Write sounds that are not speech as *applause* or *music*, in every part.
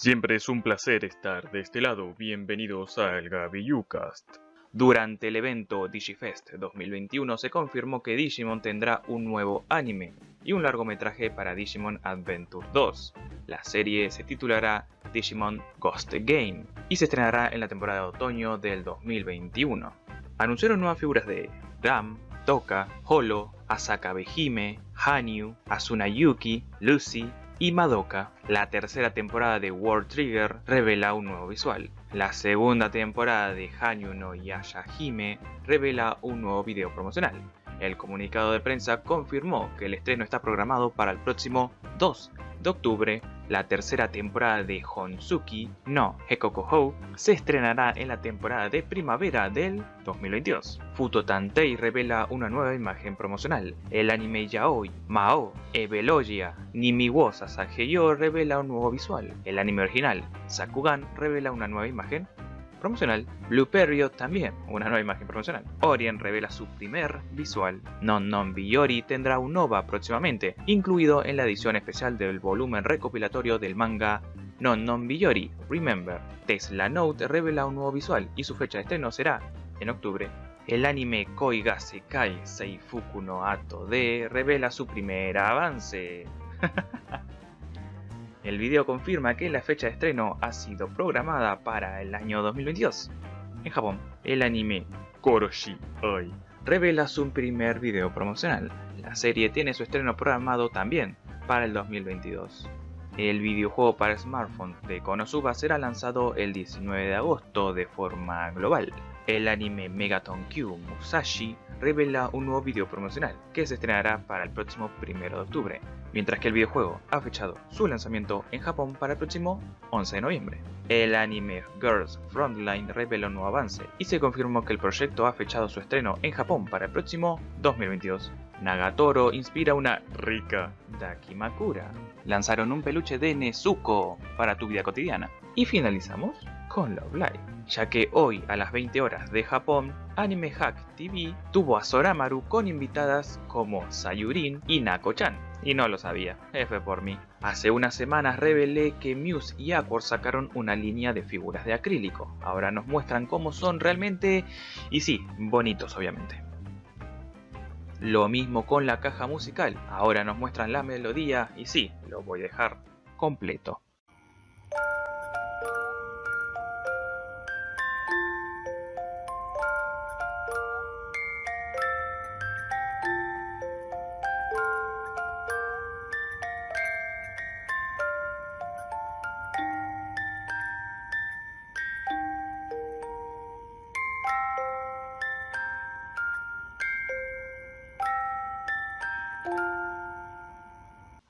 Siempre es un placer estar de este lado. Bienvenidos al Cast. Durante el evento DigiFest 2021 se confirmó que Digimon tendrá un nuevo anime y un largometraje para Digimon Adventure 2. La serie se titulará Digimon Ghost Game y se estrenará en la temporada de otoño del 2021. Anunciaron nuevas figuras de Ram, Toka, Holo, Asaka Behime, Hanyu, Asuna Yuki, Lucy y Madoka. La tercera temporada de World Trigger revela un nuevo visual. La segunda temporada de Hanyu no Yashahime revela un nuevo video promocional. El comunicado de prensa confirmó que el estreno está programado para el próximo 2 de octubre la tercera temporada de Honsuki no Hekokohou se estrenará en la temporada de primavera del 2022. Futo Tantei revela una nueva imagen promocional. El anime yaoi Mao Evelogia Nimiwo Sasageyo revela un nuevo visual. El anime original Sakugan revela una nueva imagen promocional. Blue Period también, una nueva imagen promocional. Orien revela su primer visual. Non Non Biyori tendrá un OVA próximamente, incluido en la edición especial del volumen recopilatorio del manga Non Non Biyori Remember. Tesla Note revela un nuevo visual y su fecha de estreno será en octubre. El anime Koiga Sekai Seifuku no Ato de revela su primer avance. *laughs* El video confirma que la fecha de estreno ha sido programada para el año 2022. En Japón, el anime Koroshi Oi revela su primer video promocional. La serie tiene su estreno programado también para el 2022. El videojuego para smartphone de Konosuba será lanzado el 19 de agosto de forma global. El anime Megaton Q Musashi revela un nuevo video promocional que se estrenará para el próximo 1 de octubre, mientras que el videojuego ha fechado su lanzamiento en Japón para el próximo 11 de noviembre. El anime Girls Frontline revela un nuevo avance y se confirmó que el proyecto ha fechado su estreno en Japón para el próximo 2022. Nagatoro inspira una rica Dakimakura. Lanzaron un peluche de Nezuko para tu vida cotidiana. Y finalizamos Love Live, ya que hoy a las 20 horas de Japón, Anime Hack TV tuvo a Soramaru con invitadas como Sayurin y Nako-chan. Y no lo sabía, F por mí. Hace unas semanas revelé que Muse y Aquor sacaron una línea de figuras de acrílico. Ahora nos muestran cómo son realmente y sí, bonitos obviamente. Lo mismo con la caja musical. Ahora nos muestran la melodía y sí, lo voy a dejar completo.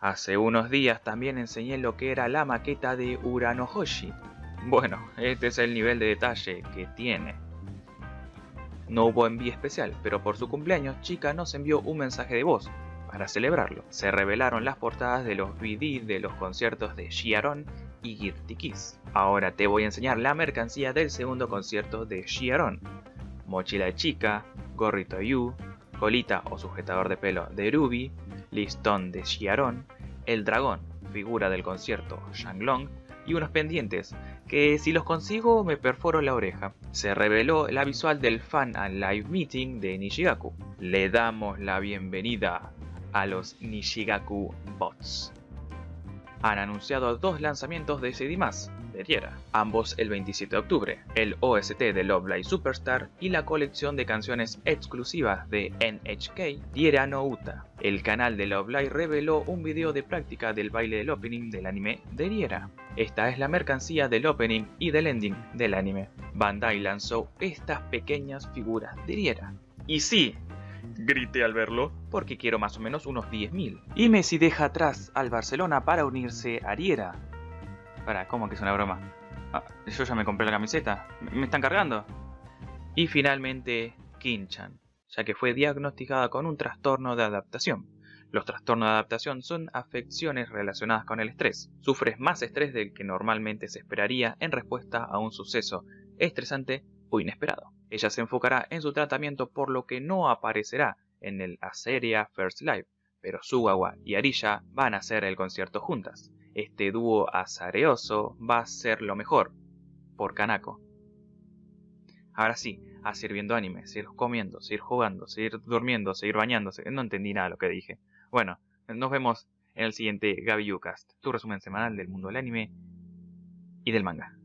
Hace unos días también enseñé lo que era la maqueta de Urano Hoshi. Bueno, este es el nivel de detalle que tiene. No hubo envío especial, pero por su cumpleaños Chica nos envió un mensaje de voz para celebrarlo. Se revelaron las portadas de los BD de los conciertos de Shiaron y Girty Kiss. Ahora te voy a enseñar la mercancía del segundo concierto de Shiaron. Mochila de chica, gorrito Yu, colita o sujetador de pelo de Ruby, listón de Xiaron, el dragón, figura del concierto Shanglong, y unos pendientes, que si los consigo me perforo la oreja. Se reveló la visual del Fan and Live Meeting de Nishigaku. Le damos la bienvenida a los Nishigaku Bots. Han anunciado dos lanzamientos de CD+, ambos el 27 de octubre, el OST de Love Live Superstar y la colección de canciones exclusivas de NHK Diera no Uta. El canal de Love Live reveló un video de práctica del baile del opening del anime de Diera. Esta es la mercancía del opening y del ending del anime. Bandai lanzó estas pequeñas figuras de Diera. Y sí, grité al verlo, porque quiero más o menos unos 10.000. Y Messi deja atrás al Barcelona para unirse a Riera, para, ¿cómo que es una broma? Ah, yo ya me compré la camiseta. ¿Me están cargando? Y finalmente, Kinchan, ya que fue diagnosticada con un trastorno de adaptación. Los trastornos de adaptación son afecciones relacionadas con el estrés. Sufres más estrés del que normalmente se esperaría en respuesta a un suceso estresante o inesperado. Ella se enfocará en su tratamiento por lo que no aparecerá en el Aseria First Live, pero Sugawa y Arilla van a hacer el concierto juntas. este dúo azareoso va a ser lo mejor, por Kanako. Ahora sí, a seguir viendo anime, seguir comiendo, seguir jugando, seguir durmiendo, seguir bañándose. No entendí nada de lo que dije. Bueno, nos vemos en el siguiente Gabi tu resumen semanal del mundo del anime y del manga.